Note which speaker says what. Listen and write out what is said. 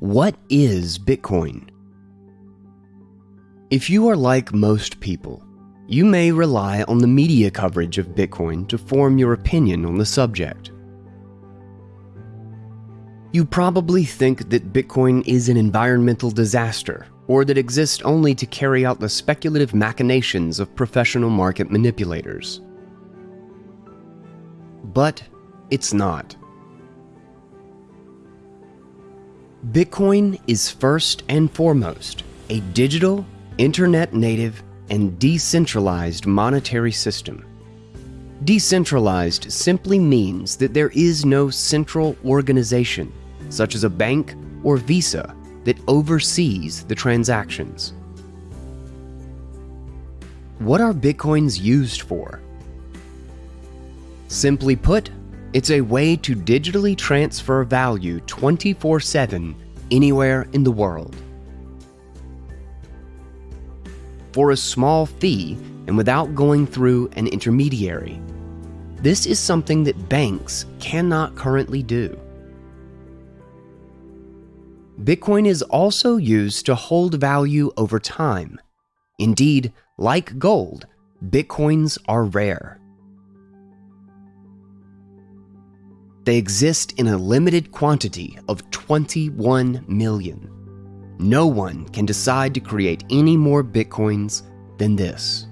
Speaker 1: What is Bitcoin? If you are like most people, you may rely on the media coverage of Bitcoin to form your opinion on the subject. You probably think that Bitcoin is an environmental disaster, or that exists only to carry out the speculative machinations of professional market manipulators. But it's not. Bitcoin is first and foremost a digital, internet native, and decentralized monetary system. Decentralized simply means that there is no central organization, such as a bank or Visa, that oversees the transactions. What are Bitcoins used for? Simply put, it's a way to digitally transfer value 24 7 anywhere in the world. For a small fee and without going through an intermediary. This is something that banks cannot currently do. Bitcoin is also used to hold value over time. Indeed, like gold, Bitcoins are rare. They exist in a limited quantity of 21 million. No one can decide to create any more Bitcoins than this.